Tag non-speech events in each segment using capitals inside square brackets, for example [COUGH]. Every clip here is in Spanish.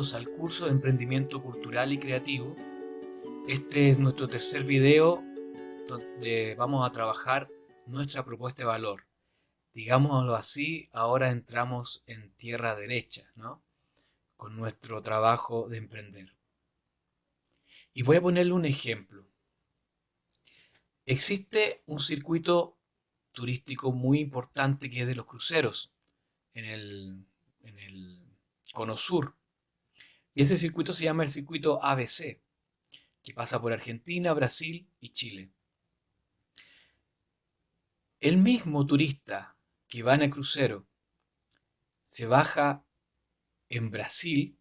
Al curso de Emprendimiento Cultural y Creativo. Este es nuestro tercer video donde vamos a trabajar nuestra propuesta de valor. Digámoslo así, ahora entramos en tierra derecha, ¿no? Con nuestro trabajo de emprender. Y voy a ponerle un ejemplo. Existe un circuito turístico muy importante que es de los cruceros en el, en el Cono Sur. Y ese circuito se llama el circuito ABC, que pasa por Argentina, Brasil y Chile. El mismo turista que va en el crucero se baja en Brasil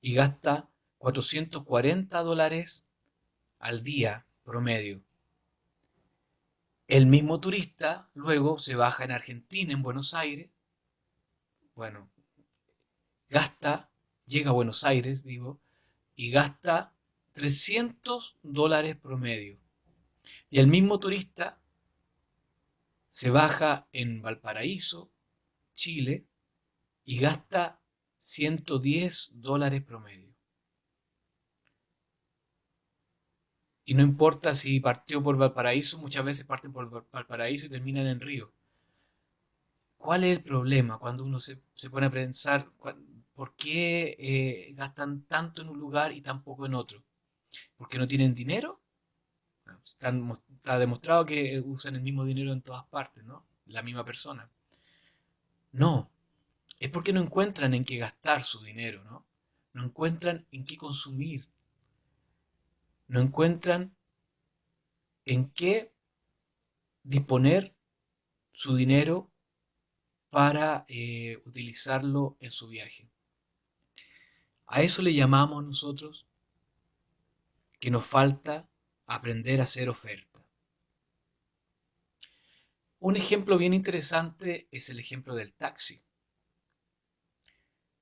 y gasta 440 dólares al día promedio. El mismo turista luego se baja en Argentina, en Buenos Aires. Bueno, gasta, llega a Buenos Aires, digo, y gasta 300 dólares promedio. Y el mismo turista se baja en Valparaíso, Chile, y gasta 110 dólares promedio. Y no importa si partió por Valparaíso, muchas veces parten por Valparaíso y terminan en Río. ¿Cuál es el problema cuando uno se, pone a pensar por qué eh, gastan tanto en un lugar y tan poco en otro? ¿Porque no tienen dinero? está demostrado que usan el mismo dinero en todas partes, ¿no? La misma persona. No, es porque no encuentran en qué gastar su dinero, ¿no? No encuentran en qué consumir no encuentran en qué disponer su dinero para eh, utilizarlo en su viaje. A eso le llamamos nosotros que nos falta aprender a hacer oferta. Un ejemplo bien interesante es el ejemplo del taxi.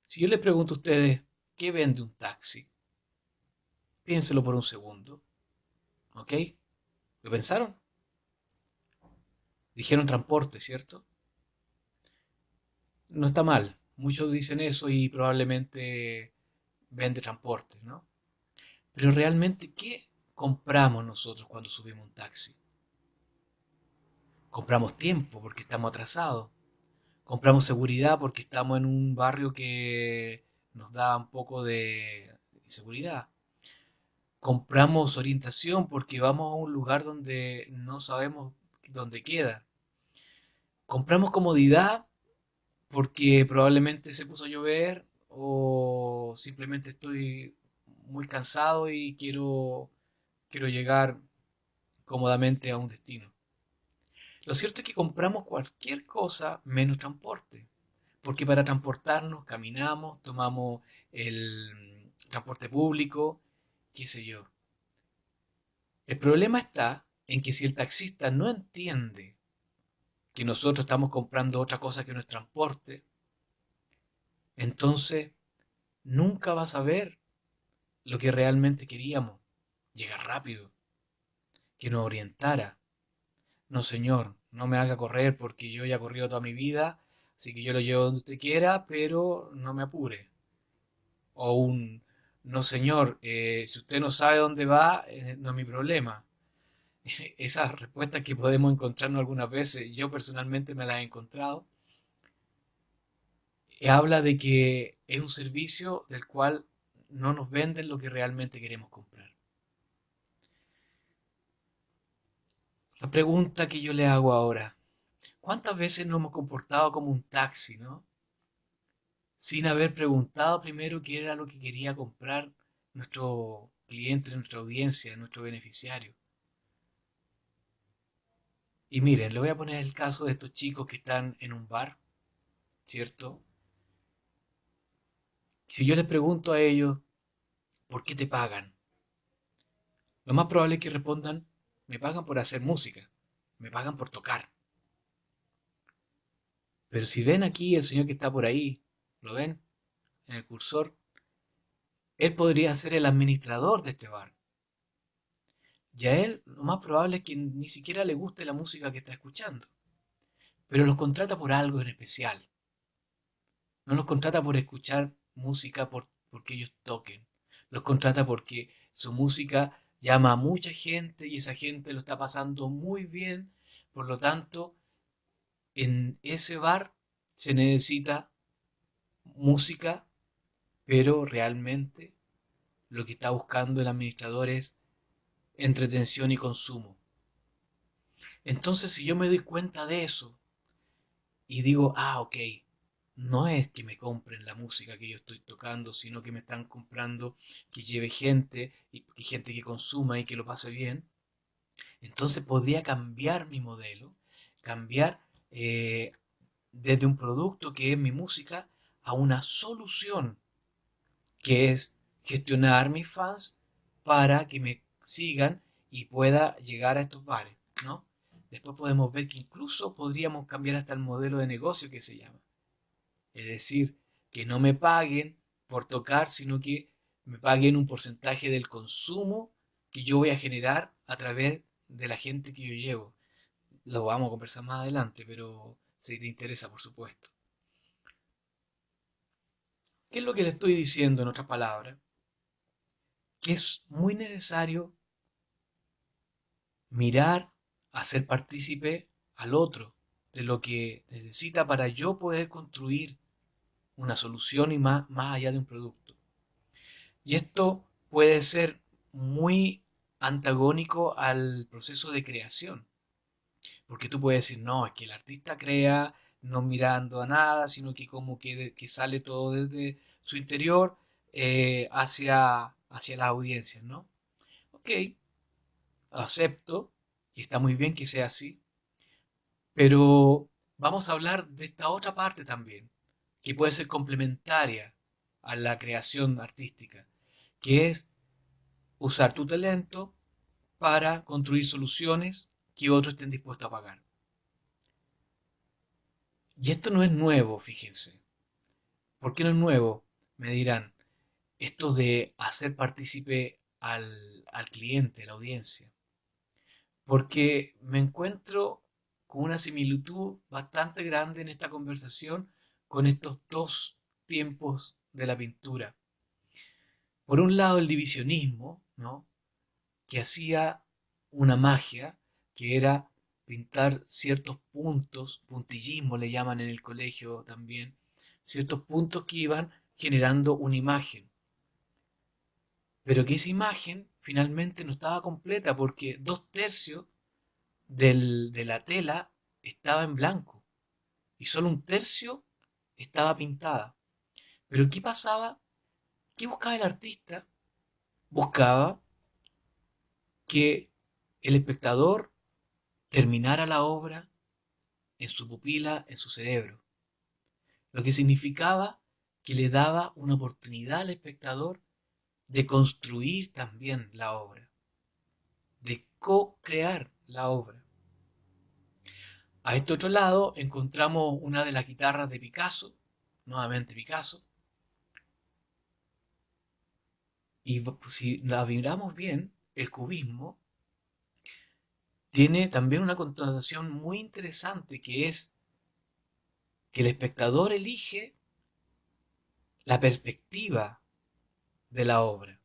Si yo le pregunto a ustedes, ¿qué vende un taxi? Piénselo por un segundo. ¿Ok? ¿Lo pensaron? Dijeron transporte, ¿cierto? No está mal. Muchos dicen eso y probablemente vende transporte, ¿no? Pero realmente, ¿qué compramos nosotros cuando subimos un taxi? Compramos tiempo porque estamos atrasados. Compramos seguridad porque estamos en un barrio que nos da un poco de inseguridad compramos orientación porque vamos a un lugar donde no sabemos dónde queda. Compramos comodidad porque probablemente se puso a llover o simplemente estoy muy cansado y quiero, quiero llegar cómodamente a un destino. Lo cierto es que compramos cualquier cosa menos transporte, porque para transportarnos caminamos, tomamos el transporte público, qué sé yo. El problema está en que si el taxista no entiende que nosotros estamos comprando otra cosa que no es transporte, entonces nunca va a saber lo que realmente queríamos, llegar rápido, que nos orientara. No, señor, no me haga correr porque yo ya he corrido toda mi vida, así que yo lo llevo donde usted quiera, pero no me apure. O un no señor, eh, si usted no sabe dónde va, eh, no es mi problema. [LAUGHS] Esas respuestas que podemos encontrarnos algunas veces, yo personalmente me las he encontrado, habla de que es un servicio del cual no nos venden lo que realmente queremos comprar. La pregunta que yo le hago ahora, ¿cuántas veces nos hemos comportado como un taxi, no? sin haber preguntado primero qué era lo que quería comprar nuestro cliente, nuestra audiencia, nuestro beneficiario. Y miren, le voy a poner el caso de estos chicos que están en un bar, ¿cierto? Si yo les pregunto a ellos, ¿por qué te pagan? Lo más probable es que respondan, me pagan por hacer música, me pagan por tocar. Pero si ven aquí el señor que está por ahí, ¿Lo ven? En el cursor. Él podría ser el administrador de este bar. Y a él lo más probable es que ni siquiera le guste la música que está escuchando. Pero los contrata por algo en especial. No los contrata por escuchar música por, porque ellos toquen. Los contrata porque su música llama a mucha gente y esa gente lo está pasando muy bien. Por lo tanto, en ese bar se necesita música, pero realmente lo que está buscando el administrador es entretención y consumo. Entonces, si yo me doy cuenta de eso y digo, ah, ok, no es que me compren la música que yo estoy tocando, sino que me están comprando que lleve gente y, gente que consuma y que lo pase bien, entonces podría cambiar mi modelo, cambiar eh, desde un producto que es mi música a una solución que es gestionar mis fans para que me sigan y pueda llegar a estos bares, ¿no? Después podemos ver que incluso podríamos cambiar hasta el modelo de negocio que se llama. Es decir, que no me paguen por tocar, sino que me paguen un porcentaje del consumo que yo voy a generar a través de la gente que yo llevo. Lo vamos a conversar más adelante, pero si te interesa, por supuesto. ¿Qué es lo que le estoy diciendo en otras palabras? Que es muy necesario mirar, hacer partícipe al otro de lo que necesita para yo poder construir una solución y más, más allá de un producto. Y esto puede ser muy antagónico al proceso de creación. Porque tú puedes decir, no, es que el artista crea no mirando a nada, sino que como que, que sale todo desde su interior eh, hacia, hacia las audiencias, ¿no? Ok, acepto, y está muy bien que sea así, pero vamos a hablar de esta otra parte también, que puede ser complementaria a la creación artística, que es usar tu talento para construir soluciones que otros estén dispuestos a pagar. Y esto no es nuevo, fíjense. ¿Por qué no es nuevo? Me dirán, esto de hacer partícipe al, al cliente, a la audiencia. Porque me encuentro con una similitud bastante grande en esta conversación con estos dos tiempos de la pintura. Por un lado, el divisionismo, ¿no? que hacía una magia que era pintar ciertos puntos, puntillismo le llaman en el colegio también, ciertos puntos que iban generando una imagen. Pero que esa imagen finalmente no estaba completa porque dos tercios de la tela estaba en blanco y solo un tercio estaba pintada. Pero ¿qué pasaba? ¿Qué buscaba el artista? Buscaba que el espectador terminara la obra en su pupila, en su cerebro. Lo que significaba que le daba una oportunidad al espectador de construir también la obra, de co-crear la obra. A este otro lado encontramos una de las guitarras de Picasso, nuevamente Picasso, y si la miramos bien, el cubismo tiene también una connotación muy interesante que es que el espectador elige la perspectiva de la obra.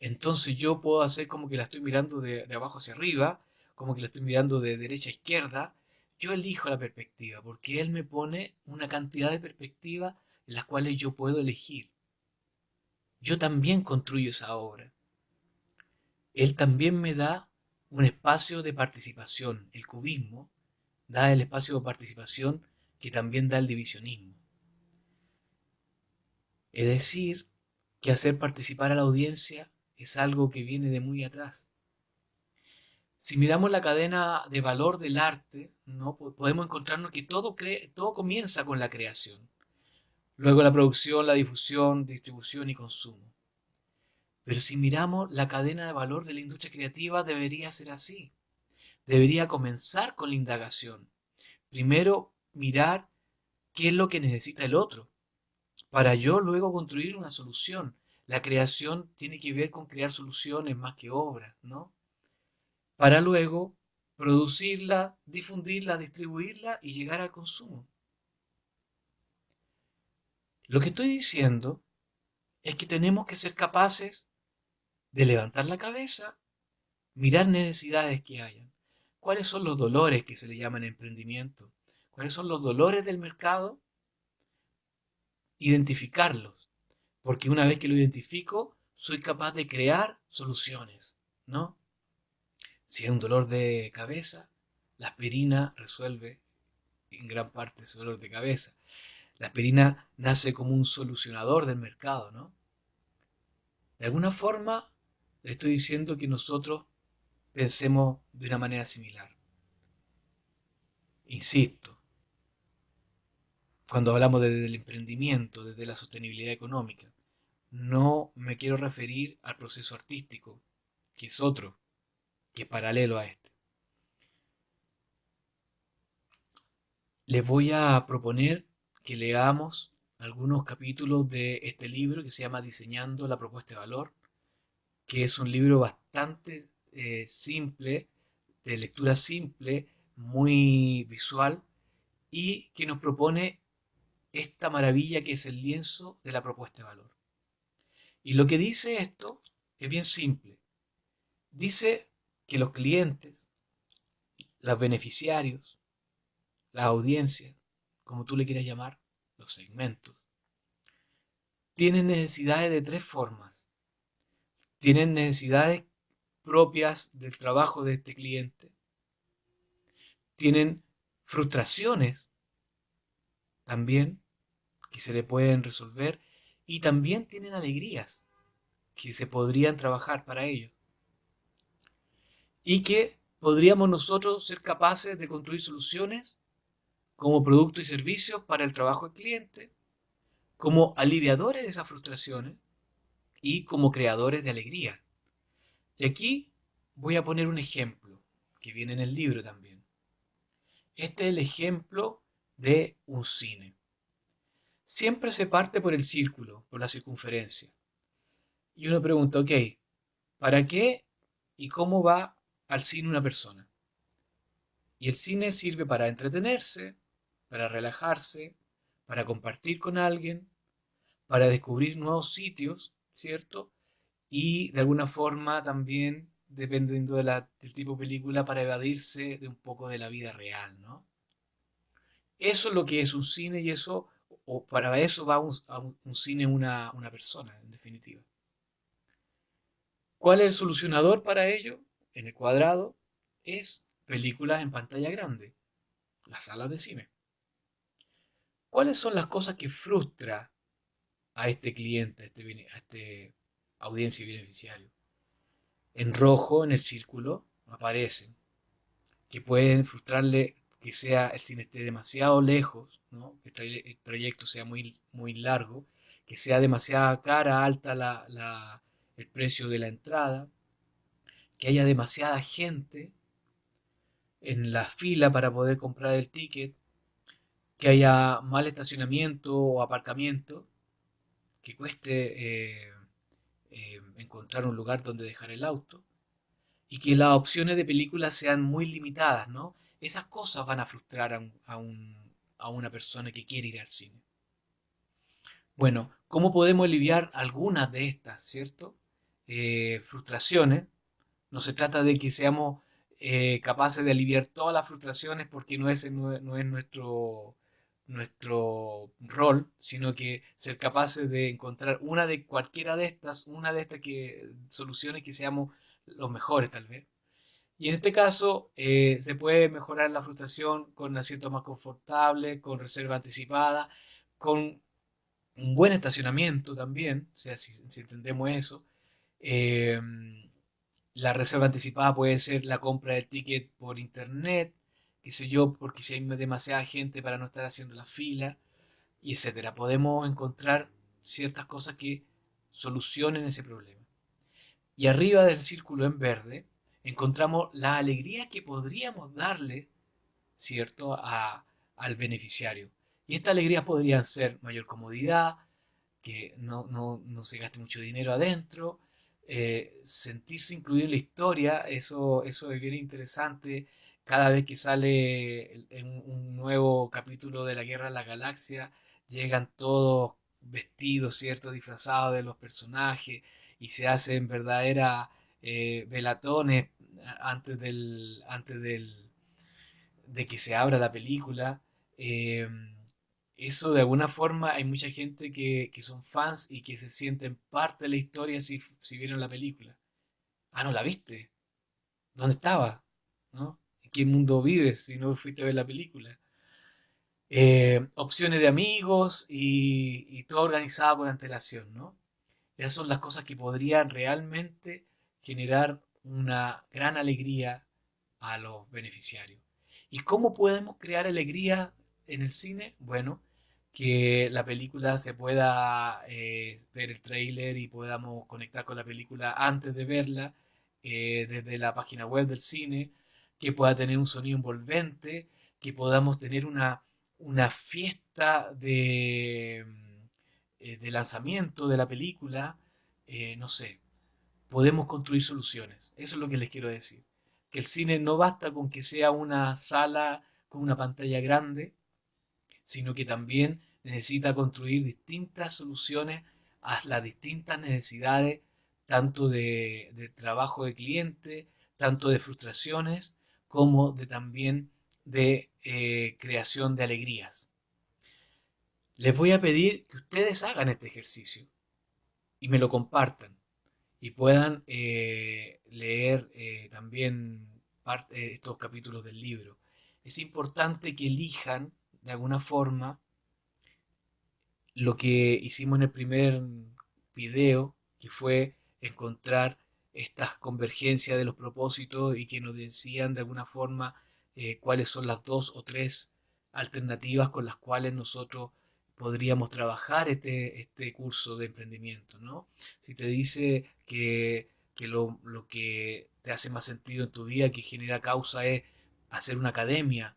Entonces yo puedo hacer como que la estoy mirando de, abajo hacia arriba, como que la estoy mirando de derecha a izquierda. Yo elijo la perspectiva porque él me pone una cantidad de perspectivas en las cuales yo puedo elegir. Yo también construyo esa obra. Él también me da un espacio de participación. El cubismo da el espacio de participación que también da el divisionismo. Es decir, que hacer participar a la audiencia es algo que viene de muy atrás. Si miramos la cadena de valor del arte, ¿no? podemos encontrarnos que todo, todo comienza con la creación. Luego la producción, la difusión, distribución y consumo. Pero si miramos la cadena de valor de la industria creativa, debería ser así. Debería comenzar con la indagación. Primero, mirar qué es lo que necesita el otro, para yo luego construir una solución. La creación tiene que ver con crear soluciones más que obras, ¿no? Para luego producirla, difundirla, distribuirla y llegar al consumo. Lo que estoy diciendo es que tenemos que ser capaces de levantar la cabeza, mirar necesidades que hayan. ¿Cuáles son los dolores que se le llaman emprendimiento? ¿Cuáles son los dolores del mercado? Identificarlos. Porque una vez que lo identifico, soy capaz de crear soluciones, ¿no? Si hay un dolor de cabeza, la aspirina resuelve en gran parte ese dolor de cabeza. La aspirina nace como un solucionador del mercado, ¿no? De alguna forma, le estoy diciendo que nosotros pensemos de una manera similar. Insisto, cuando hablamos desde el emprendimiento, desde la sostenibilidad económica, no me quiero referir al proceso artístico, que es otro, que es paralelo a este. Les voy a proponer que leamos algunos capítulos de este libro que se llama Diseñando la propuesta de valor, que es un libro bastante eh, simple, de lectura simple, muy visual, y que nos propone esta maravilla que es el lienzo de la propuesta de valor. Y lo que dice esto es bien simple. Dice que los clientes, los beneficiarios, las audiencias, como tú le quieras llamar, los segmentos, tienen necesidades de tres formas. Tienen necesidades propias del trabajo de este cliente. Tienen frustraciones también que se le pueden resolver y también tienen alegrías que se podrían trabajar para ello. Y que podríamos nosotros ser capaces de construir soluciones como productos y servicios para el trabajo del cliente, como aliviadores de esas frustraciones y como creadores de alegría. Y aquí voy a poner un ejemplo que viene en el libro también. Este es el ejemplo de un cine. Siempre se parte por el círculo, por la circunferencia. Y uno pregunta, ok, ¿para qué y cómo va al cine una persona? Y el cine sirve para entretenerse, para relajarse, para compartir con alguien, para descubrir nuevos sitios, ¿cierto? Y de alguna forma también, dependiendo del tipo de película, para evadirse de un poco de la vida real, ¿no? Eso es lo que es un cine y eso, o para eso va un, un, cine una, una persona, en definitiva. ¿Cuál es el solucionador para ello? En el cuadrado es películas en pantalla grande, las salas de cine. ¿Cuáles son las cosas que frustra a este cliente, a este, a este audiencia y beneficiario? En rojo, en el círculo, aparecen que pueden frustrarle que sea el cine esté demasiado lejos, que el trayecto sea muy, muy largo, que sea demasiada cara, alta el precio de la entrada, que haya demasiada gente en la fila para poder comprar el ticket, que haya mal estacionamiento o aparcamiento, que cueste eh, eh, encontrar un lugar donde dejar el auto, y que las opciones de películas sean muy limitadas, ¿no? Esas cosas van a frustrar a, una persona que quiere ir al cine. Bueno, ¿cómo podemos aliviar algunas de estas, cierto? Eh, frustraciones. No se trata de que seamos capaces de aliviar todas las frustraciones porque no es, no es nuestro, nuestro rol, sino que ser capaces de encontrar una de cualquiera de estas, una de estas que, soluciones que seamos los mejores tal vez. Y en este caso eh, se puede mejorar la frustración con asientos más confortables, con reserva anticipada, con un buen estacionamiento también, o sea, si, entendemos eso. Eh, la reserva anticipada puede ser la compra del ticket por internet, qué sé yo, porque si hay demasiada gente para no estar haciendo la fila, y etcétera. Podemos encontrar ciertas cosas que solucionen ese problema. Y arriba del círculo en verde encontramos la alegría que podríamos darle, ¿cierto?, a, al beneficiario. Y estas alegrías podrían ser mayor comodidad, que no, no, no se gaste mucho dinero adentro, eh, sentirse incluido en la historia, eso, eso es bien interesante cada vez que sale un nuevo capítulo de la Guerra de la Galaxia, llegan todos vestidos, ¿cierto? Disfrazados de los personajes y se hacen verdaderas eh, velatones antes del, antes del, de que se abra la película. Eh, eso de alguna forma hay mucha gente que, que, son fans y que se sienten parte de la historia si, si vieron la película. Ah, ¿no la viste? ¿Dónde estaba? ¿No? ¿En qué mundo vives si no fuiste a ver la película? Eh, opciones de amigos y, y, todo organizado con antelación, ¿no? Esas son las cosas que podrían realmente generar una gran alegría a los beneficiarios. ¿Y cómo podemos crear alegría en el cine? Bueno, que la película se pueda eh, ver el trailer y podamos conectar con la película antes de verla eh, desde la página web del cine, que pueda tener un sonido envolvente, que podamos tener una, una fiesta de, eh, de lanzamiento de la película, no sé, podemos construir soluciones. Eso es lo que les quiero decir. Que el cine no basta con que sea una sala con una pantalla grande, sino que también necesita construir distintas soluciones a las distintas necesidades, tanto de, trabajo de cliente, tanto de frustraciones, como de también de eh, creación de alegrías. Les voy a pedir que ustedes hagan este ejercicio y me lo compartan y puedan eh, leer eh, también parte, estos capítulos del libro. Es importante que elijan de alguna forma lo que hicimos en el primer video, que fue encontrar estas convergencias de los propósitos y que nos decían de alguna forma eh, cuáles son las dos o tres alternativas con las cuales nosotros podríamos trabajar este, este curso de emprendimiento, ¿no? Si te dice que, lo, que te hace más sentido en tu vida, que genera causa, es hacer una academia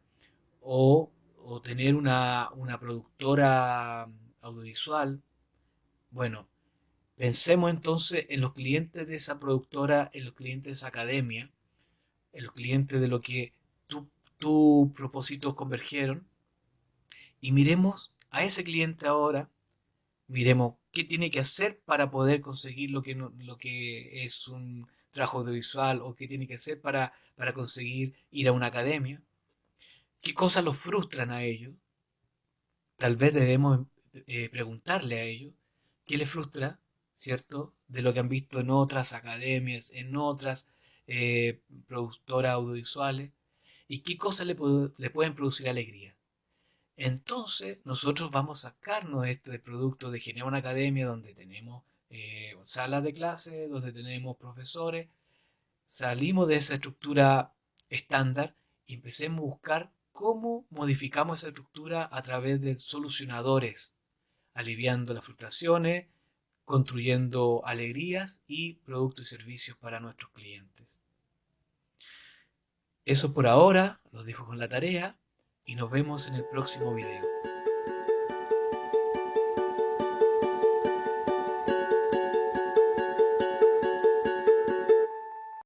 o, tener una, una productora audiovisual, bueno, pensemos entonces en los clientes de esa productora, en los clientes de esa academia, en los clientes de lo que tus propósitos convergieron y miremos a ese cliente ahora, miremos qué tiene que hacer para poder conseguir lo que, lo que es un trabajo audiovisual o qué tiene que hacer para, para conseguir ir a una academia, qué cosas los frustran a ellos. Tal vez debemos eh, preguntarle a ellos qué les frustra, ¿cierto? De lo que han visto en otras academias, en otras eh, productoras audiovisuales, y qué cosas le, pueden producir alegría entonces nosotros vamos a sacarnos este producto de generar una academia donde tenemos eh, salas de clase, donde tenemos profesores, salimos de esa estructura estándar y empecemos a buscar cómo modificamos esa estructura a través de solucionadores, aliviando las frustraciones, construyendo alegrías y productos y servicios para nuestros clientes. Eso por ahora, los dejo con la tarea y nos vemos en el próximo video.